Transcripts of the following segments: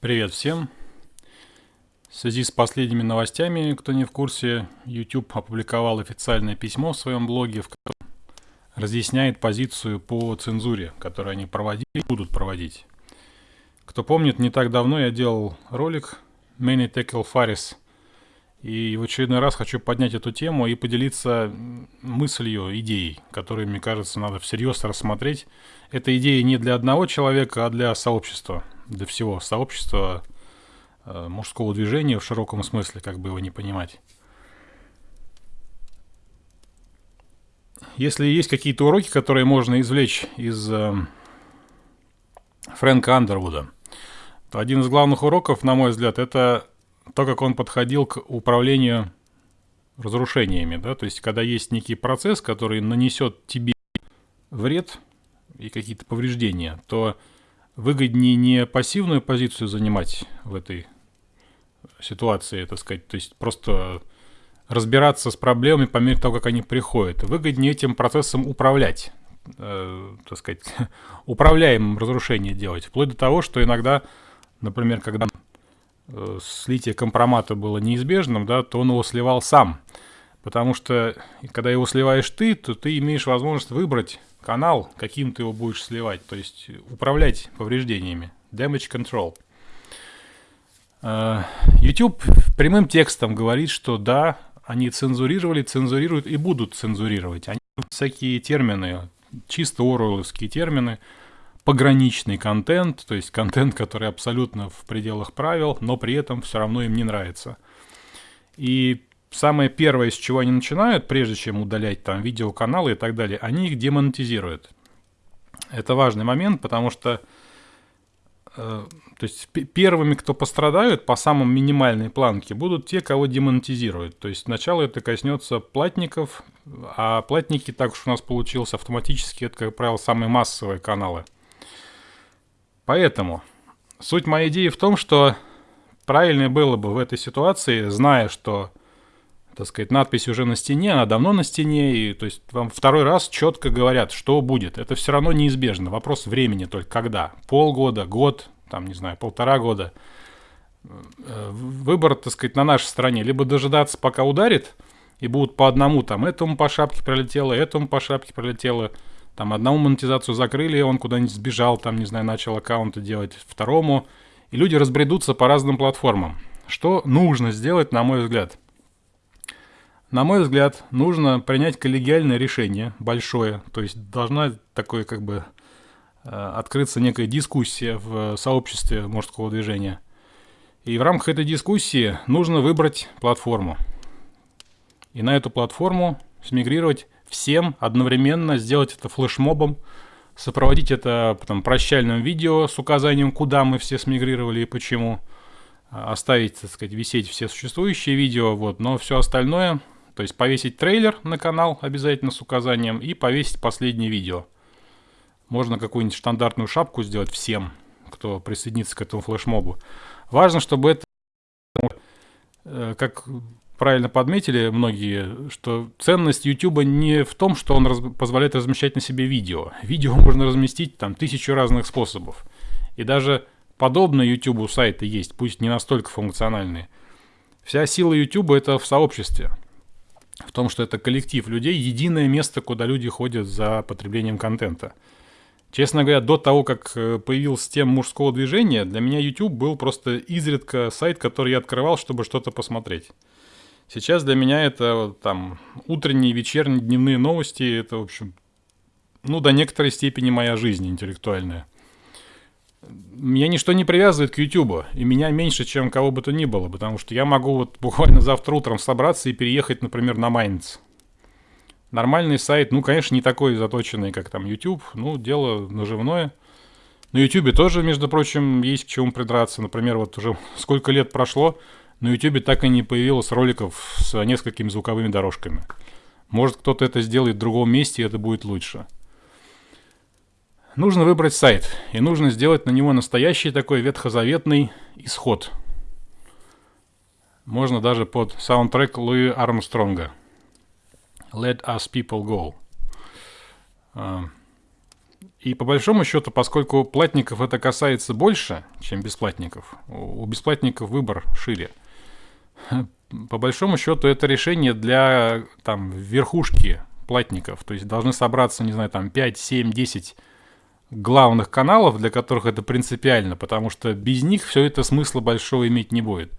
Привет всем! В связи с последними новостями, кто не в курсе, YouTube опубликовал официальное письмо в своем блоге, в котором разъясняет позицию по цензуре, которую они проводили и будут проводить. Кто помнит, не так давно я делал ролик Many Tackle Faris, и в очередной раз хочу поднять эту тему и поделиться мыслью, идеей, которую, мне кажется, надо всерьез рассмотреть. Эта идея не для одного человека, а для сообщества – для всего сообщества э, мужского движения в широком смысле, как бы его не понимать. Если есть какие-то уроки, которые можно извлечь из э, Фрэнка Андервуда, то один из главных уроков, на мой взгляд, это то, как он подходил к управлению разрушениями. Да? То есть, когда есть некий процесс, который нанесет тебе вред и какие-то повреждения, то выгоднее не пассивную позицию занимать в этой ситуации, так сказать, то есть просто разбираться с проблемами по мере того, как они приходят. Выгоднее этим процессом управлять, э, так сказать, управляемым разрушение делать. Вплоть до того, что иногда, например, когда слитие компромата было неизбежным, да, то он его сливал сам. Потому что когда его сливаешь ты, то ты имеешь возможность выбрать канал, каким ты его будешь сливать, то есть управлять повреждениями. Damage control. Э, YouTube прямым текстом говорит, что да, они цензурировали, цензурируют и будут цензурировать. Они всякие термины, чисто оруэлловские термины, пограничный контент, то есть контент, который абсолютно в пределах правил, но при этом все равно им не нравится. И самое первое, с чего они начинают, прежде чем удалять там видеоканалы и так далее, они их демонетизируют. Это важный момент, потому что э, то есть первыми, кто пострадают по самым минимальной планке, будут те, кого демонетизируют. То есть сначала это коснется платников, а платники, так уж у нас получилось автоматически, это, как правило, самые массовые каналы. Поэтому суть моей идеи в том, что правильнее было бы в этой ситуации, зная, что так сказать, надпись уже на стене, она давно на стене, и то есть вам второй раз четко говорят, что будет. Это все равно неизбежно. Вопрос времени только когда. Полгода, год, там, не знаю, полтора года. Выбор, так сказать, на нашей стороне. Либо дожидаться, пока ударит, и будут по одному, там, этому по шапке пролетело, этому по шапке пролетело, там, одному монетизацию закрыли, он куда-нибудь сбежал, там, не знаю, начал аккаунты делать, второму, и люди разбредутся по разным платформам. Что нужно сделать, на мой взгляд – на мой взгляд, нужно принять коллегиальное решение, большое, то есть должна такое как бы э, открыться некая дискуссия в сообществе мужского движения. И в рамках этой дискуссии нужно выбрать платформу. И на эту платформу смигрировать всем одновременно, сделать это флешмобом, сопроводить это потом прощальным видео с указанием, куда мы все смигрировали и почему, оставить, так сказать, висеть все существующие видео, вот, но все остальное то есть повесить трейлер на канал обязательно с указанием и повесить последнее видео. Можно какую-нибудь стандартную шапку сделать всем, кто присоединится к этому флешмобу. Важно, чтобы это, э, как правильно подметили многие, что ценность YouTube не в том, что он раз, позволяет размещать на себе видео. Видео можно разместить там тысячу разных способов. И даже подобные YouTube сайты есть, пусть не настолько функциональные. Вся сила YouTube это в сообществе в том, что это коллектив людей, единое место, куда люди ходят за потреблением контента. Честно говоря, до того, как э, появился тем мужского движения, для меня YouTube был просто изредка сайт, который я открывал, чтобы что-то посмотреть. Сейчас для меня это там утренние, вечерние, дневные новости, это, в общем, ну, до некоторой степени моя жизнь интеллектуальная меня ничто не привязывает к YouTube, и меня меньше, чем кого бы то ни было, потому что я могу вот буквально завтра утром собраться и переехать, например, на Майнц. Нормальный сайт, ну, конечно, не такой заточенный, как там YouTube, ну, дело наживное. На YouTube тоже, между прочим, есть к чему придраться. Например, вот уже сколько лет прошло, на YouTube так и не появилось роликов с несколькими звуковыми дорожками. Может, кто-то это сделает в другом месте, и это будет лучше. Нужно выбрать сайт, и нужно сделать на него настоящий такой ветхозаветный исход. Можно даже под саундтрек Луи Армстронга. Let us people go. А, И по большому счету, поскольку платников это касается больше, чем бесплатников, у бесплатников выбор шире. По большому счету это решение для там верхушки платников. То есть должны собраться, не знаю, там 5, 7, 10 главных каналов, для которых это принципиально, потому что без них все это смысла большого иметь не будет.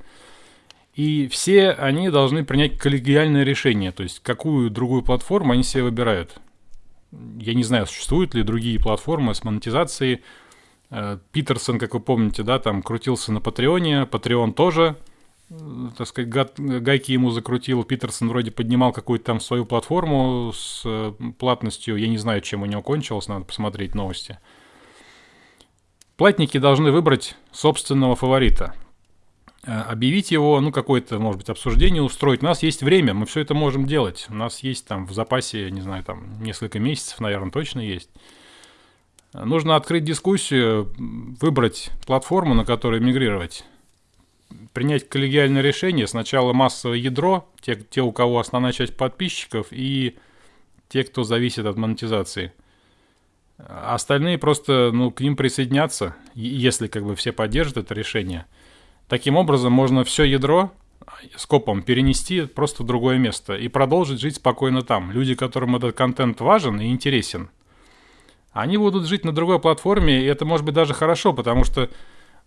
И все они должны принять коллегиальное решение, то есть какую другую платформу они себе выбирают. Я не знаю, существуют ли другие платформы с монетизацией. Э, Питерсон, как вы помните, да, там крутился на Патреоне. Патреон тоже, так сказать, гайки ему закрутил. Питерсон вроде поднимал какую-то там свою платформу с э, платностью. Я не знаю, чем у него кончилось, надо посмотреть новости. Платники должны выбрать собственного фаворита. Объявить его, ну, какое-то, может быть, обсуждение устроить. У нас есть время, мы все это можем делать. У нас есть там в запасе, не знаю, там несколько месяцев, наверное, точно есть. Нужно открыть дискуссию, выбрать платформу, на которой мигрировать. Принять коллегиальное решение. Сначала массовое ядро, те, те, у кого основная часть подписчиков, и те, кто зависит от монетизации. Остальные просто, ну, к ним присоединятся, если как бы все поддержат это решение – Таким образом, можно все ядро скопом перенести просто в другое место и продолжить жить спокойно там. Люди, которым этот контент важен и интересен, они будут жить на другой платформе, и это может быть даже хорошо, потому что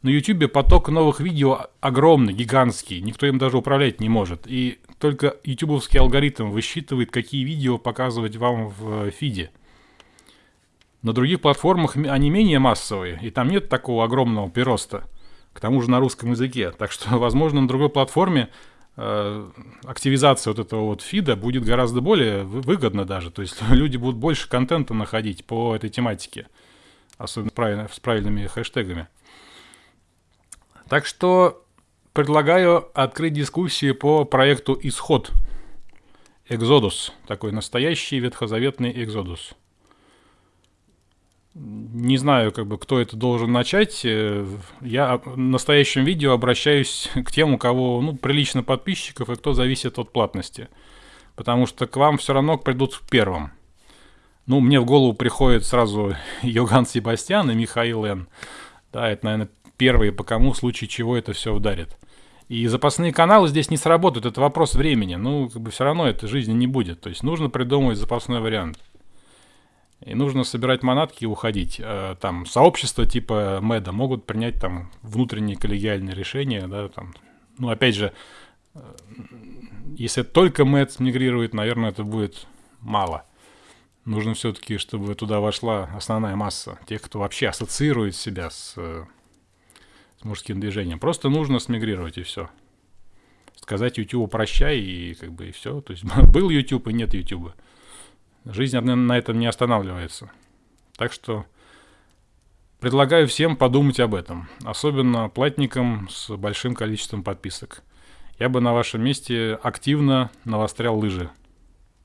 на YouTube поток новых видео огромный, гигантский, никто им даже управлять не может. И только ютубовский алгоритм высчитывает, какие видео показывать вам в фиде. На других платформах они менее массовые, и там нет такого огромного прироста к тому же на русском языке. Так что, возможно, на другой платформе э, активизация вот этого вот фида будет гораздо более выгодна даже. То есть люди будут больше контента находить по этой тематике, особенно с правильными хэштегами. Так что предлагаю открыть дискуссии по проекту «Исход». Экзодус, такой настоящий ветхозаветный Экзодус. Не знаю, как бы, кто это должен начать. Э, я в настоящем видео обращаюсь к тем, у кого ну, прилично подписчиков и кто зависит от платности. Потому что к вам все равно придут первым. Ну, мне в голову приходит сразу Йоган Себастьян и Михаил Н. Да, это, наверное, первые, по кому в случае чего это все ударит. И запасные каналы здесь не сработают, это вопрос времени. Ну, как бы все равно этой жизни не будет. То есть нужно придумывать запасной вариант. И нужно собирать манатки и уходить. Э, там сообщества типа Меда могут принять там внутренние коллегиальные решения, да, там. Ну, опять же, э, если только Мэд мигрирует, наверное, это будет мало. Нужно все-таки, чтобы туда вошла основная масса тех, кто вообще ассоциирует себя с, э, с мужским движением. Просто нужно смигрировать и все. Сказать YouTube прощай и как бы и все. То есть был YouTube и нет YouTube. Жизнь на этом не останавливается. Так что предлагаю всем подумать об этом. Особенно платникам с большим количеством подписок. Я бы на вашем месте активно навострял лыжи.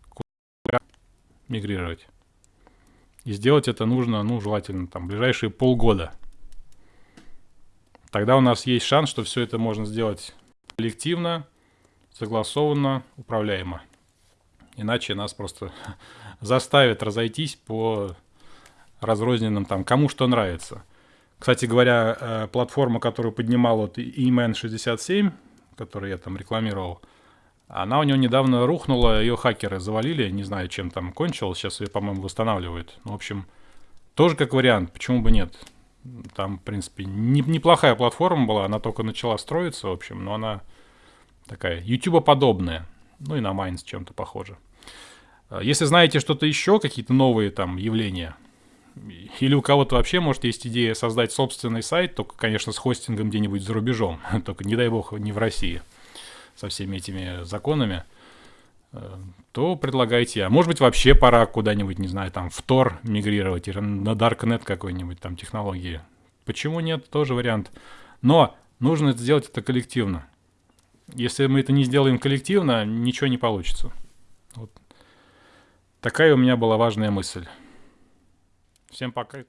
Куда мигрировать. И сделать это нужно, ну, желательно, там, ближайшие полгода. Тогда у нас есть шанс, что все это можно сделать коллективно, согласованно, управляемо. Иначе нас просто заставят разойтись по разрозненным там, кому что нравится. Кстати говоря, э, платформа, которую поднимал вот EMN67, которую я там рекламировал, она у него недавно рухнула, ее хакеры завалили, не знаю, чем там кончилось, сейчас ее, по-моему, восстанавливают. Ну, в общем, тоже как вариант, почему бы нет. Там, в принципе, не, неплохая платформа была, она только начала строиться, в общем, но она такая YouTube-подобная, ну и на Майнс чем-то похожа. А если знаете что-то еще, какие-то новые там явления, или у кого-то вообще, может, есть идея создать собственный сайт, только, конечно, с хостингом где-нибудь за рубежом, только, не дай бог, не в России, со всеми этими законами, э, то предлагайте. А может быть, вообще пора куда-нибудь, не знаю, там, в Тор мигрировать, или на Darknet какой-нибудь там технологии. Почему нет? Тоже вариант. Но нужно сделать это коллективно. Если мы это не сделаем коллективно, ничего не получится. Вот Такая у меня была важная мысль. Всем пока.